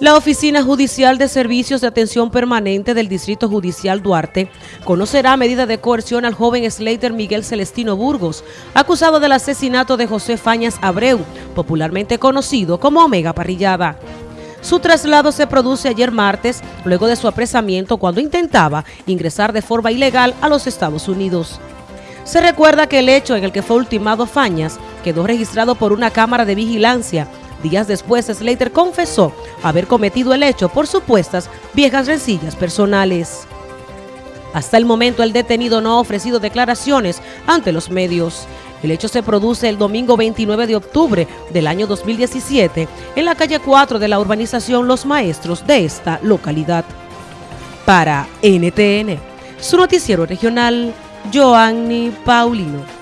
La Oficina Judicial de Servicios de Atención Permanente del Distrito Judicial Duarte conocerá medida de coerción al joven Slater Miguel Celestino Burgos, acusado del asesinato de José Fañas Abreu, popularmente conocido como Omega Parrillada. Su traslado se produce ayer martes, luego de su apresamiento cuando intentaba ingresar de forma ilegal a los Estados Unidos. Se recuerda que el hecho en el que fue ultimado Fañas quedó registrado por una cámara de vigilancia Días después, Slater confesó haber cometido el hecho por supuestas viejas rencillas personales. Hasta el momento, el detenido no ha ofrecido declaraciones ante los medios. El hecho se produce el domingo 29 de octubre del año 2017 en la calle 4 de la urbanización Los Maestros de esta localidad. Para NTN, su noticiero regional, Joanny Paulino.